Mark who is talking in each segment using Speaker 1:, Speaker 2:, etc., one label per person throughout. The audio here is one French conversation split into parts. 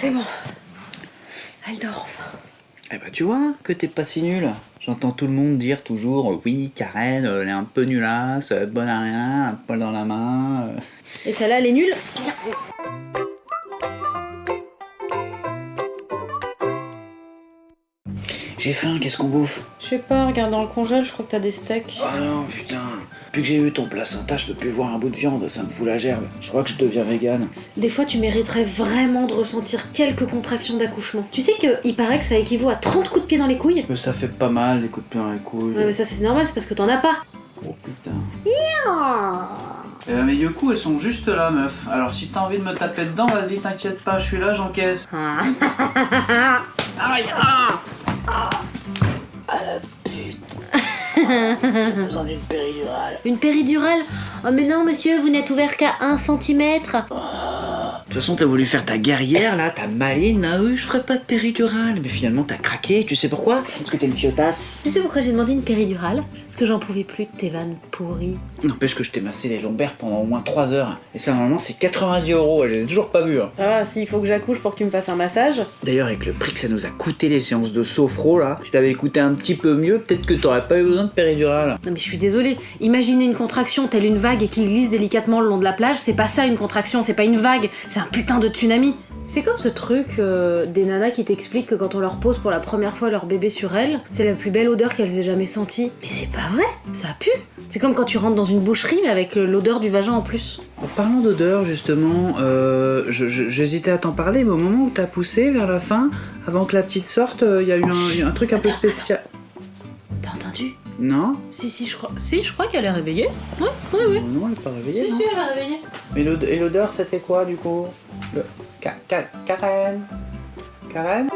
Speaker 1: c'est bon. Elle dort enfin.
Speaker 2: Eh bah tu vois que t'es pas si nul. J'entends tout le monde dire toujours euh, oui Karen euh, elle est un peu nulasse, euh, bonne à rien, un poil dans la main.
Speaker 1: Et celle-là, elle est nulle?
Speaker 2: J'ai faim, qu'est-ce qu'on bouffe
Speaker 1: Je sais pas, regarde dans le congèle, je crois que t'as des steaks.
Speaker 2: Ah non putain, depuis que j'ai eu ton placenta, je peux plus voir un bout de viande, ça me fout la gerbe. Je crois que je deviens vegan.
Speaker 1: Des fois, tu mériterais vraiment de ressentir quelques contractions d'accouchement. Tu sais qu'il paraît que ça équivaut à 30 coups de pied dans les couilles
Speaker 2: Mais ça fait pas mal les coups de pied dans les couilles.
Speaker 1: Ouais, mais ça c'est normal, c'est parce que t'en as pas.
Speaker 2: Oh putain. Eh ben, mes coups, elles sont juste là, meuf. Alors si t'as envie de me taper dedans, vas-y, t'inquiète pas, je suis là, j'encaisse. Aïe, ah Ah J'ai besoin d'une péridurale.
Speaker 1: Une péridurale Oh mais non monsieur, vous n'êtes ouvert qu'à 1 cm.
Speaker 2: De toute façon, t'as voulu faire ta guerrière là, ta maline, ah oui, je ferai pas de péridurale. Mais finalement, t'as craqué, tu sais pourquoi? Parce que t'es une fiotasse.
Speaker 1: Tu sais pourquoi j'ai demandé une péridurale? Parce que j'en pouvais plus de tes vannes pourries.
Speaker 2: N'empêche que je t'ai massé les lombaires pendant au moins 3 heures. Et ça, normalement, c'est 90 euros, je l'ai toujours pas vu. hein.
Speaker 1: Ça va, s'il faut que j'accouche pour que tu me fasses un massage.
Speaker 2: D'ailleurs, avec le prix que ça nous a coûté les séances de sophro là, si t'avais écouté un petit peu mieux, peut-être que t'aurais pas eu besoin de péridurale.
Speaker 1: Non mais je suis désolée, imaginez une contraction telle une vague et qui glisse délicatement le long de la plage, c'est pas ça une contraction, c'est pas une vague, c'est un putain de tsunami. C'est comme ce truc euh, des nanas qui t'expliquent que quand on leur pose pour la première fois leur bébé sur elles, c'est la plus belle odeur qu'elles aient jamais sentie. Mais c'est pas vrai, ça pue. C'est comme quand tu rentres dans une boucherie mais avec euh, l'odeur du vagin en plus.
Speaker 2: En parlant d'odeur, justement, euh, j'hésitais à t'en parler, mais au moment où t'as poussé vers la fin, avant que la petite sorte, il y a eu un, un truc un peu spécial. Non
Speaker 1: Si si je crois. Si je crois qu'elle est réveillée. Ouais, ouais, ouais.
Speaker 2: Non, elle est pas réveillée,
Speaker 1: Si
Speaker 2: non
Speaker 1: si elle est réveillée.
Speaker 2: Mais et l'odeur, c'était quoi du coup? Le... Ka- Ka- Karen? Karen?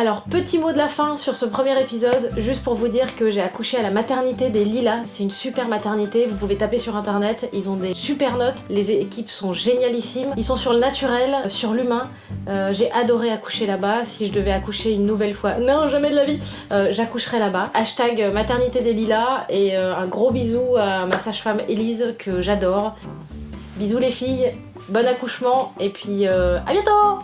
Speaker 1: Alors, petit mot de la fin sur ce premier épisode, juste pour vous dire que j'ai accouché à la maternité des Lilas. C'est une super maternité, vous pouvez taper sur internet, ils ont des super notes, les équipes sont génialissimes. Ils sont sur le naturel, sur l'humain. Euh, j'ai adoré accoucher là-bas. Si je devais accoucher une nouvelle fois, non, jamais de la vie, euh, j'accoucherais là-bas. Hashtag maternité des Lilas et euh, un gros bisou à ma sage-femme Elise que j'adore. Bisous les filles, bon accouchement et puis euh, à bientôt